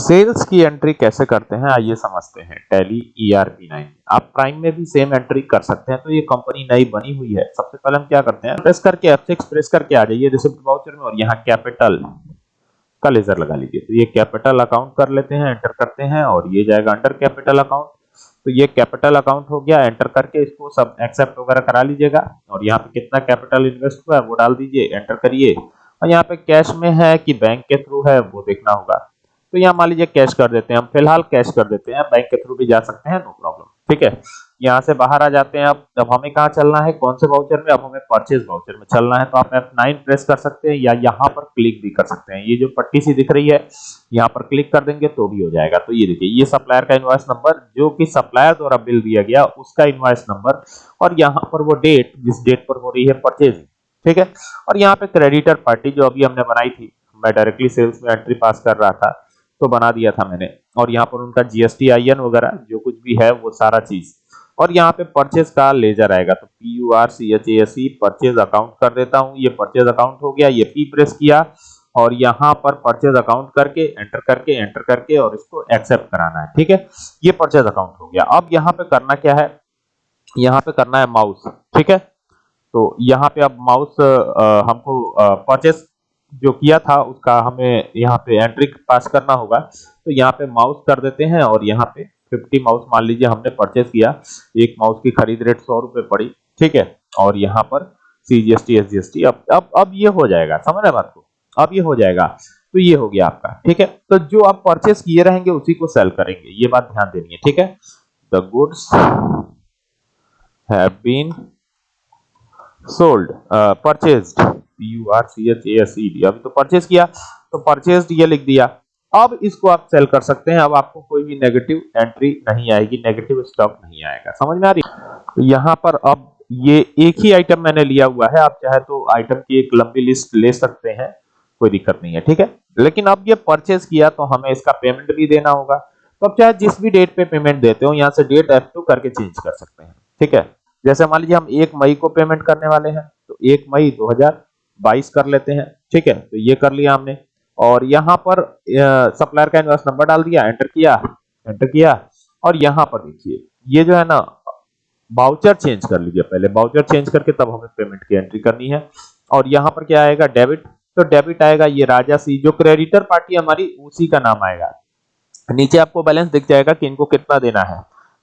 Sales की entry कैसे करते हैं, आइए समझते हैं। Tally ERP nine. आप प्राइम में भी सेम एंट्री कर सकते हैं तो ये कंपनी नई बनी हुई है। सबसे पहले हम क्या करते हैं, प्रेस करके F6 प्रेस करके आ जाइए रिसिप्ट वाउचर में, और यहाँ कैपिटल का लेजर लगा लीजिए। तो ये कैपिटल अकाउंट कर लेते हैं, एंटर करते हैं, और ये जाएगा अंडर कैपिटल अकाउंट। तो ये कैपिटल अकाउंट हो गया, एंटर करके इसको सब एक्सेप्ट वगैरह करा लीजिएगा। और यहाँ पे कितना कैपिटल इन्वेस्ट हुआ है, वो डाल दीजिए, एंटर करिए। और यहाँ पे कैश में है कि बैंक के थ्रू है, वो देखना होगा। तो यहाँ मान लीजिए कैश कर देते हैं हम, फ़िलहाल कैश कर देते हैं बैंक के थ्रू भी जा सकते हैं नो प्रॉब्लम ठीक है? यहाँ से बाहर आ जाते हैं अब जब हमें कहाँ चलना है, कौन से वाउचर में? अब हमें परचेज वाउचर में चलना है तो आप F9 प्रेस कर सकते हैं या यहाँ पर क्लिक भी कर सकते हैं। ये जो पट्टी सी दिख रही है, यहाँ पर क्लिक कर देंगे तो भी हो जाएगा। तो ये देखिए, ये सप्लायर का इन्वाइस नंबर जो कि सप्लायर द्वारा बिल दिया गया, उसका इन्वाइस नंबर और यहाँ पर वो डेट जिस डेट पर हो रही है परचेजिंग ठीक है? और यहाँ पे क्रेडिटर पार्टी जो अभी हमने बनाई थी, मैं डायरेक्टली सेल्स में एंट्री पास कर रहा था तो बना दिया था मैंने। और यहाँ पर उनका जीएसटी आई वगैरह, जो कुछ भी है, वो सारा चीज़। और यहाँ पे परचेज का लेजर आएगा तो P U R C H S C purchase account कर देता हूँ। ये परचेज अकाउंट हो गया, ये पी प्रेस किया। और यहाँ पर परचेज अकाउंट करके एंटर करके एंटर करके, और इसको एक्सेप्ट कराना है, ठीक है? ये परचेज अकाउंट हो गया। अब यहाँ पे करना क्या है? यहाँ पे करना है माउस ठीक है? तो यहाँ पे अब माउस हमको परचेज जो किया था, उसका हमें यहाँ पे एंट्री पास करना होगा। तो यहाँ पे माउस कर देते हैं और यहाँ पे 50 माउस मान लीजिए हमने परचेस किया। एक माउस की खरीद रेट सौ रुपए पड़ी, ठीक है? और यहाँ पर सीजीएसटी एसजीएसटी अब अब अब ये हो जाएगा, समझ रहे बात को? अब ये हो जाएगा तो ये हो गया आपका, ठीक है? तो जो आप परचेस किए रहेंगे, उसी को सेल करेंगे, ये बात ध्यान देनी है, ठीक है? The goods have been sold purchased U R C H A S E D अभी तो परचेज किया तो परचेज ये लिख दिया। अब इसको आप सेल कर सकते हैं, अब आपको कोई भी नेगेटिव एंट्री नहीं आएगी नेगेटिव स्टॉक नहीं आएगा। समझ में आ रही? तो यहाँ पर अब ये एक ही आइटम मैंने लिया हुआ है, आप चाहे तो आइटम की एक लंबी लिस्ट ले सकते हैं, कोई दिक्कत नहीं है, ठीक है? लेकिन अब ये परचेज किया तो हमें इसका पेमेंट भी देना होगा। तो अब चाहे जिस भी डेट पे पेमेंट देते हो, यहाँ से डेट F2 करके चेंज कर सकते हैं, ठीक है? जैसे मान लीजिए हम एक मई को पेमेंट करने वाले हैं तो एक मई 2022 कर लेते हैं। ठीक है? तो ये कर लिया हमने। और यहाँ पर सप्लायर का इन्वेस्ट नंबर डाल दिया एंटर किया एंटर किया। और यहाँ पर देखिए, ये जो है ना बाउचर चेंज कर लीजिए पहले। बाउचर चेंज करके तब हमें पेमेंट की एंट्री करनी है। और यहाँ पर क्या आएगा? डेबिट तो डेबिट आएगा ये राजा सी जो क्रेडिटर पार्टी हमारी, उसी का नाम आएगा। नीचे आपको बैलेंस दिख जाएगा कि इनको कितना देना है।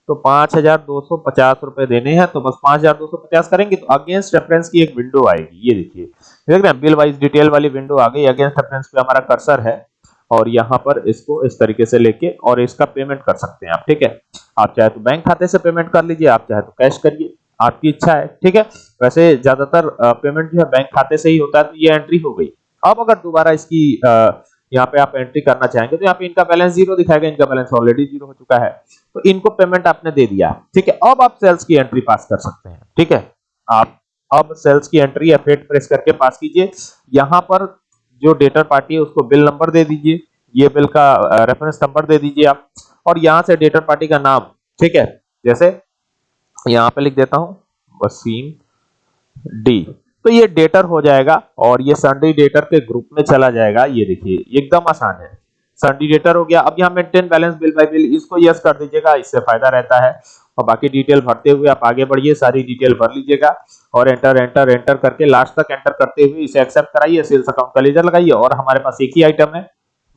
तो पाँच हज़ार दो सौ पचास रुपए देने हैं तो बस पाँच हज़ार दो सौ पचास करेंगे तो अगेंस्ट रेफरेंस की एक विंडो आएगी, ये देखिए। देख रहे हैं बिल वाइज डिटेल वाली विंडो आ गई अगेंस्ट रेफरेंस पे हमारा कर्सर है, और यहाँ पर इसको इस तरीके से लेके, और इसका पेमेंट कर सकते हैं आप, ठीक है? आप चाहे तो बैंक खाते से पेमेंट कर लीजिए, आप चाहे तो कैश करिए, आपकी इच्छा है, ठीक है? वैसे ज़्यादातर पेमेंट जो है बैंक खाते से ही होता है तो ये एंट्री हो गई। अब अगर दोबारा इसकी यहाँ पे आप एंट्री करना चाहेंगे तो यहाँ पे इनका बैलेंस ज़ीरो दिखाएगा, इनका बैलेंस ऑलरेडी ज़ीरो हो चुका है। तो इनको पेमेंट आपने दे दिया। ठीक है, अब आप सेल्स की एंट्री पास कर सकते हैं। ठीक है, आप अब सेल्स की एंट्री एफ़ प्रेस करके पास कीजिए। यहाँ पर जो डेटर पार्टी है, उसको बिल नंबर दे दीजिए। ये बिल का रेफरेंस नंबर दे दीजिए आप। और यहाँ से डेटर पार्टी का नाम, ठीक है, जैसे यहाँ पे लिख देता हूँ, वसीम डी। तो ये डेटर हो जाएगा और ये संडे डेटर के ग्रुप में चला जाएगा। ये देखिए एकदम आसान है। संडी डेटर हो गया। अब यहाँ maintain balance bill by bill इसको यस कर दीजिएगा, इससे फ़ायदा रहता है। और बाकी डिटेल भरते हुए आप आगे बढ़िए, सारी डिटेल भर लीजिएगा और एंटर एंटर एंटर करके लास्ट तक एंटर करते हुए इसे एक्सेप्ट कराइए सेल्स अकाउंट का लेजर लगाइए और हमारे पास एक ही आइटम है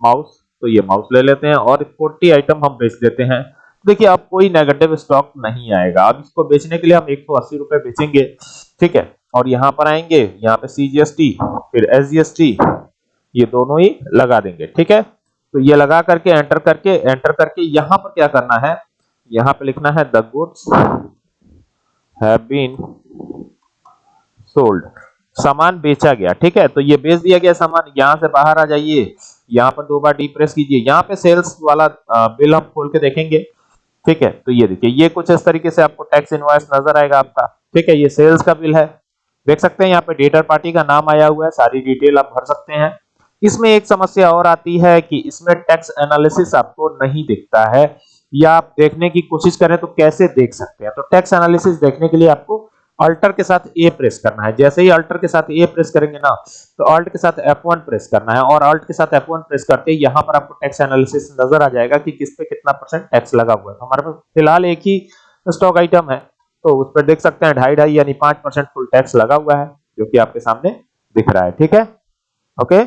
माउस तो ये माउस ले लेते हैं और 40 आइटम हम बेच देते हैं। देखिए, अब कोई नेगेटिव स्टॉक नहीं आएगा। अब इसको बेचने के लिए हम एक सौ अस्सी रुपए बेचेंगे। ठीक है? और यहाँ पर आएँगे, यहाँ पे सीजीएसटी फिर एसजीएसटी ये दोनों ही लगा देंगे, ठीक है? तो ये लगा करके एंटर करके एंटर करके यहाँ पर क्या करना है? यहाँ पे लिखना है the goods have been sold सामान बेचा गया, ठीक है? तो ये बेच दिया गया सामान, यहाँ से बाहर आ जाइए, यहाँ पर दो बार डी प्रेस कीजिए, यहाँ पे सेल्स वाला बिल हम खोल के देखेंगे, ठीक है? तो ये देखिए, ये कुछ इस तरीके से आपको टैक्स इनवॉइस नज़र आएगा आपका, ठीक है? ये सेल्स का बिल है देख सकते हैं, यहाँ पे डेटर पार्टी का नाम आया हुआ है, सारी डिटेल आप भर सकते हैं। इसमें एक समस्या और आती है कि इसमें टैक्स एनालिसिस आपको नहीं दिखता है, या आप देखने की कोशिश करें तो कैसे देख सकते हैं? तो टैक्स एनालिसिस देखने के लिए आपको अल्टर के साथ ए प्रेस करना है। जैसे ही अल्टर के साथ ए प्रेस करेंगे ना तो अल्ट के साथ F1 प्रेस करना है, और अल्ट के साथ F1 प्रेस करते ही यहाँ पर आपको टैक्स एनालिसिस नज़र आ जाएगा कि किस पे कितना परसेंट टैक्स लगा हुआ है। तो हमारे पास फ़िलहाल एक ही स्टॉक आइटम है। तो उस पर देख सकते हैं ढाई ढाई यानी पाँच परसेंट फुल टैक्स लगा हुआ है, जो कि आपके सामने दिख रहा है, ठीक है? ओके